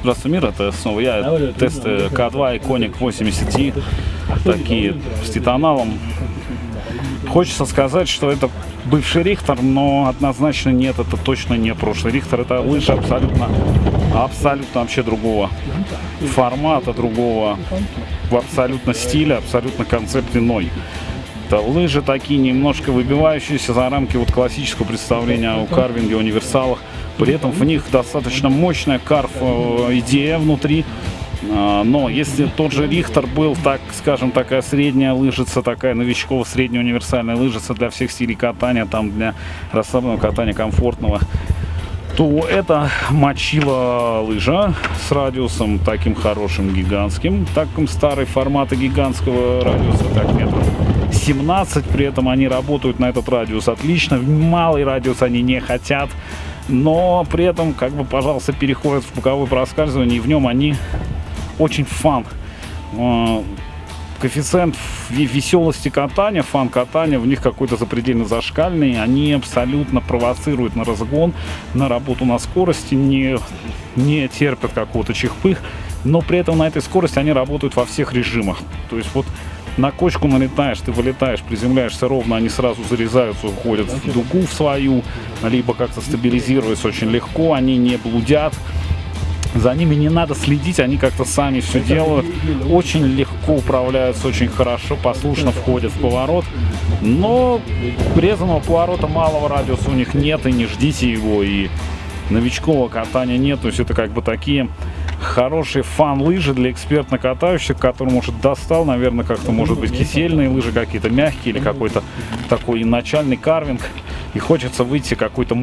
Здравствуй, мир, это снова я. Тесты К2 и Коник 80 такие с титаналом. Хочется сказать, что это бывший Рихтер, но однозначно нет, это точно не прошлый Рихтер. Это лыжи абсолютно, абсолютно вообще другого формата, другого в абсолютно стиля, абсолютно концепт иной. Это лыжи такие немножко выбивающиеся за рамки вот классического представления о карвинге, универсалах. При этом в них достаточно мощная карф э, идея внутри. А, но если тот же Рихтер был, так скажем, такая средняя лыжица, такая новичковая средняя универсальная лыжица для всех стилей катания, там для расслабленного катания комфортного, то это мочила лыжа с радиусом таким хорошим, гигантским, таким старый формата гигантского радиуса, так метров 17, при этом они работают на этот радиус отлично, малый радиус они не хотят, но при этом, как бы, пожалуйста, переходят в боковое проскальзывание, и в нем они очень фан. Коэффициент веселости катания, фан катания, в них какой-то запредельно зашкальный. Они абсолютно провоцируют на разгон, на работу на скорости, не, не терпят какого-то чихпых, но при этом на этой скорости они работают во всех режимах. То есть вот на кочку налетаешь, ты вылетаешь, приземляешься ровно, они сразу зарезаются, уходят в дугу в свою, либо как-то стабилизируются очень легко, они не блудят. За ними не надо следить, они как-то сами все делают. Очень легко управляются, очень хорошо, послушно входят в поворот. Но резаного поворота малого радиуса у них нет, и не ждите его, и новичкового катания нет. То есть это как бы такие хорошие фан-лыжи для экспертно катающих, которым может достал, наверное, как-то может быть кисельные лыжи какие-то мягкие или какой-то такой начальный карвинг. И хочется выйти какой-то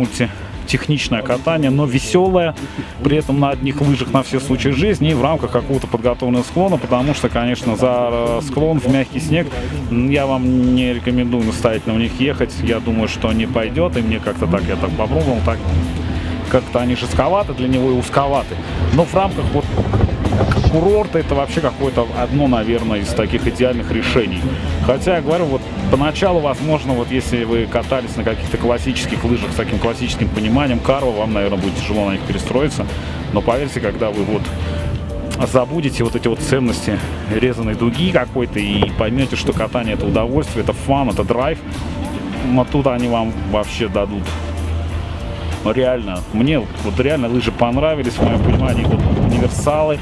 мультитехничное катание, но веселое, при этом на одних лыжах на все случаи жизни и в рамках какого-то подготовленного склона, потому что, конечно, за склон в мягкий снег я вам не рекомендую настоятельно в них ехать. Я думаю, что не пойдет, и мне как-то так, я так попробовал, так как-то они жестковаты для него и узковаты. Но в рамках вот курорта это вообще какое-то одно, наверное, из таких идеальных решений. Хотя, я говорю, вот поначалу, возможно, вот если вы катались на каких-то классических лыжах с таким классическим пониманием Карва, вам, наверное, будет тяжело на них перестроиться. Но поверьте, когда вы вот забудете вот эти вот ценности резаной дуги какой-то и поймете, что катание это удовольствие, это фан, это драйв, вот тут они вам вообще дадут реально, мне вот реально лыжи понравились, в моем понимании, вот универсалы,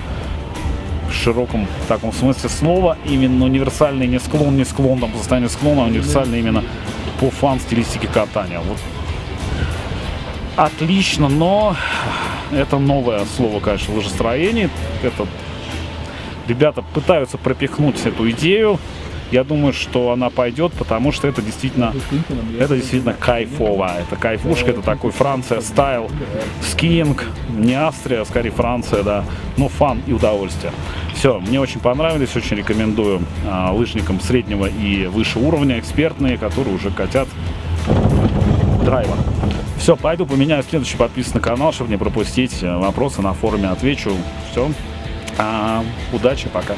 широком таком смысле слова, именно универсальный не склон, не склон, там, по состоянию склона, а универсальный именно по фан-стилистике катания. Вот. Отлично, но это новое слово, конечно, лыжестроение. Это ребята пытаются пропихнуть эту идею я думаю, что она пойдет, потому что это действительно, это действительно кайфово. Это кайфушка, это такой Франция стайл, скиинг, не Австрия, а скорее Франция, да, но фан и удовольствие. Все, мне очень понравились, очень рекомендую а, лыжникам среднего и выше уровня, экспертные, которые уже катят драйва. Все, пойду поменяю следующий подписан на канал, чтобы не пропустить э, вопросы на форуме, отвечу. Все, а, удачи, пока.